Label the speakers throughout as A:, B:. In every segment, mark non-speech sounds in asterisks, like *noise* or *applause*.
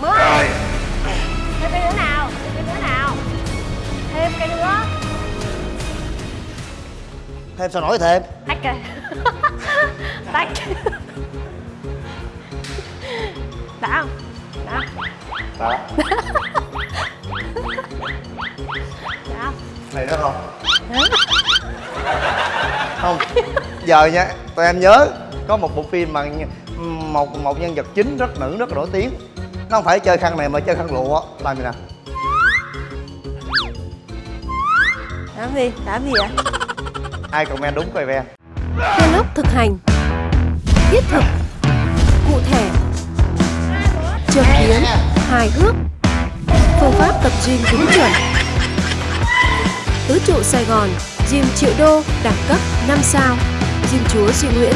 A: mười. Thêm cái nữa nào thêm cái nữa nào. Thêm cái nữa.
B: Thêm sao nổi thêm?
A: Tách kìa *laughs* tách. Đã không? Đã đã. Không?
B: Này đó không? Không. Giờ nha tụi em nhớ có một bộ phim mà một một nhân vật chính rất nữ rất nổi tiếng nó không phải chơi khăn này mà chơi khăn lụa. Làm gì nè?
A: Làm gì? Làm gì ạ
B: ai comment đúng coi ve.
C: Vlog thực hành Thiết thực Cụ thể Chợt biến Hài hước Phương pháp tập gym đúng chuẩn. Tứ trụ Sài Gòn Gym triệu đô Đẳng cấp 5 sao Gym chúa Duy Nguyễn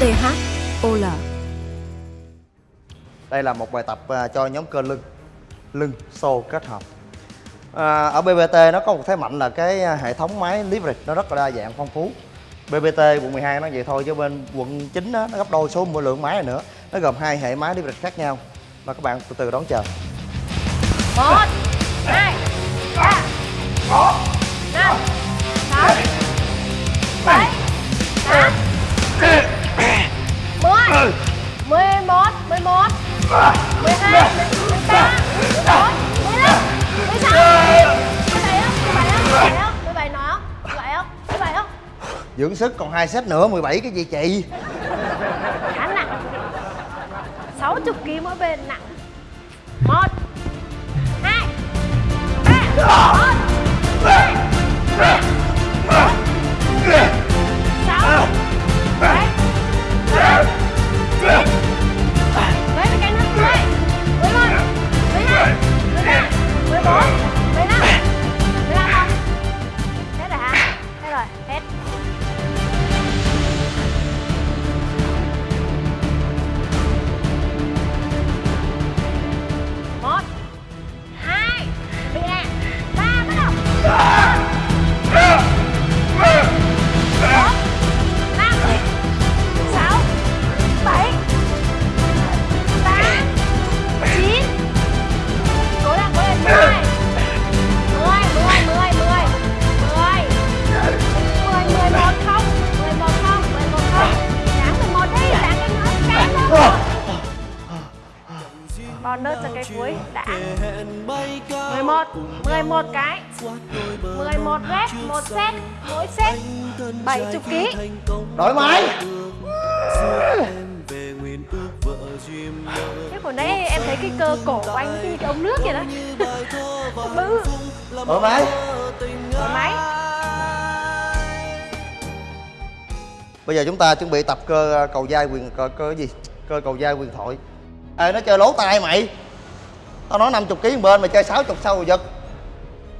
C: THOL
B: đây là một bài tập à, cho nhóm cơ lưng lưng xô kết hợp. À, ở BBT nó có một thế mạnh là cái à, hệ thống máy leverage nó rất là đa dạng phong phú. BBT quận 12 nó vậy thôi chứ bên quận 9 đó, nó gấp đôi số lượng máy này nữa. Nó gồm hai hệ máy leverage khác nhau. Và các bạn từ từ đón chờ.
A: Một hai ba bốn năm sáu bảy tám chín, mười mười một mười một mười hai mười ba mười bốn mười lăm mười sáu mười bảy không mười bảy không mười bảy nói không mười bảy không mười bảy không
B: dưỡng sức còn hai set nữa 17 cái gì chị
A: khá nặng 60 kg mỗi bên nặng một hai ba một hai ba còn đơn cho cái cuối đã. 11 11 cái. 11 rep một set mỗi set 70 kg
B: đổi máy.
A: Thế hồi nãy em thấy cái cơ cổ của anh như cái ống nước kìa đó. Bự
B: đổi máy.
A: Thoải mái
B: bây giờ chúng ta chuẩn bị tập cơ cầu vai quyền cơ, cơ gì? Cơ cầu vai quyền thoại ê nó chơi lố tay mày. Tao nói 50 kg bên mày chơi 60 sau rồi giật.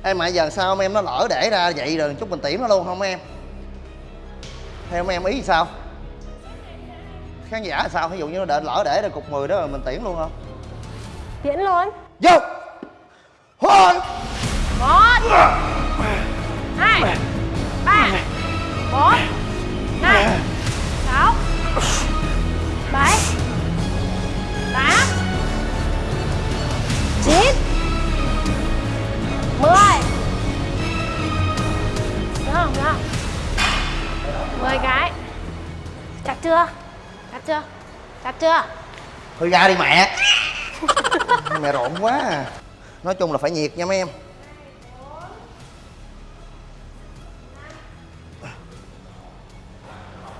B: Em mày giờ sao em nó lỡ để ra vậy rồi chút mình tiễn nó luôn không em? Theo em ý sao? Khán giả sao? Ví dụ như nó để lỡ để ra cục 10 đó rồi mình tiễn luôn không?
A: Tiễn luôn.
B: Vô! Hồi
A: một. Hai. Ba. Bốn. Năm. Sáu. Bảy chưa?
B: Thôi ra đi mẹ. Mẹ rộn quá. À. nói chung là phải nhiệt nha mấy em.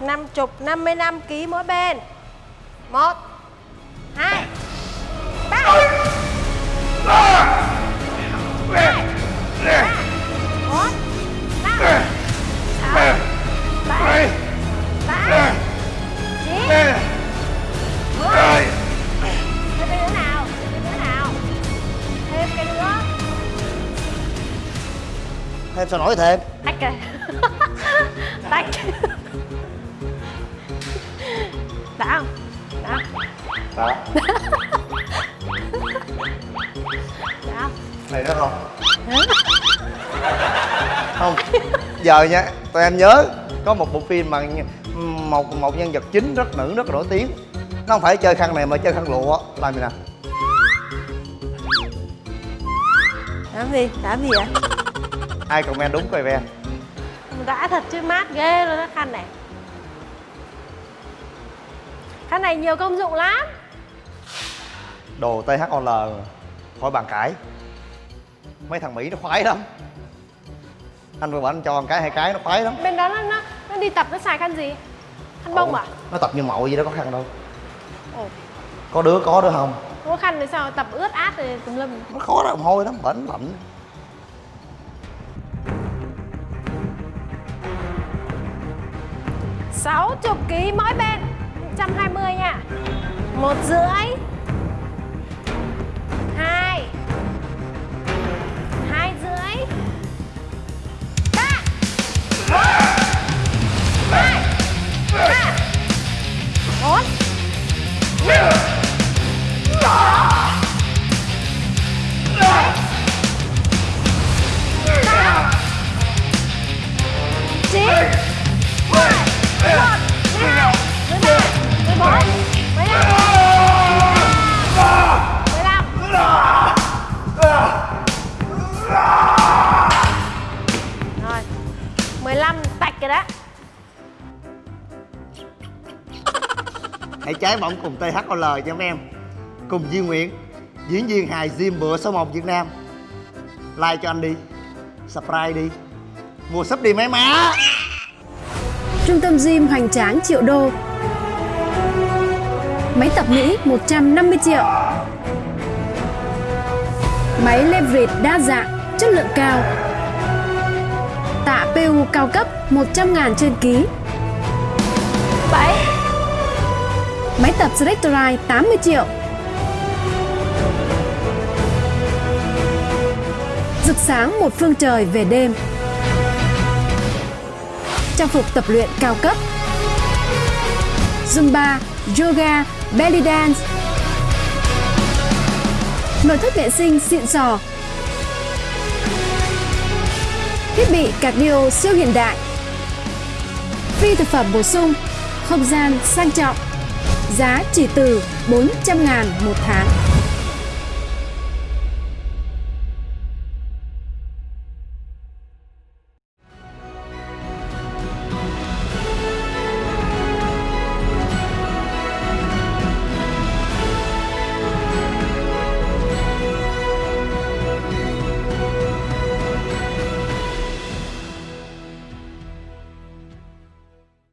A: Năm chục năm mươi năm ký mỗi bên. Một
B: sao nổi thêm?
A: Tách kìa. *laughs* Tách đã không? Đã đã. Không?
B: Này đó không? Không. Giờ nha tụi em nhớ có một bộ phim mà một một nhân vật chính rất nữ rất nổi tiếng. Nó không phải chơi khăn này mà chơi khăn lụa. Làm gì nè?
A: Làm gì? Làm gì vậy?
B: Ai comment đúng coi ven?
A: Đã thật chứ mát ghê luôn đó khăn này. Khăn này nhiều công dụng lắm.
B: Đồ THOL khỏi bàn cãi. Mấy thằng Mỹ nó khoái lắm. Anh vừa bảo anh cho một cái hai cái nó khoái lắm.
A: Bên đó nó, nó, nó đi tập nó xài khăn gì? Khăn bông
B: Ủa,
A: à?
B: nó tập như mậu gì đó có khăn đâu.
A: Ồ,
B: có đứa có đứa không?
A: Có khăn thì sao? Tập ướt át rồi tùm lum.
B: Nó khó ra mồ hôi lắm bẩn lạnh
A: 60 kg mỗi bên 120 nha. Một rưỡi.
B: Hãy trái bóng cùng THOL cho mấy em. Cùng Duy Nguyễn diễn viên hài gym bữa số 1 Việt Nam. Like cho anh đi subscribe đi. Mua sub đi mấy má.
C: Trung tâm gym hoành tráng triệu đô. Máy tập Mỹ 150 triệu. Máy leverage đa dạng, chất lượng cao. Tạ PU cao cấp 100 ngàn trên ký. Máy tập Selectorite 80 triệu. Rực sáng một phương trời về đêm. Trang phục tập luyện cao cấp. Zumba, Yoga, Belly Dance. Nội thất vệ sinh xịn sò. Thiết bị cardio siêu hiện đại. Phi thực phẩm bổ sung Không gian sang trọng. Giá chỉ từ 400 ngàn một tháng.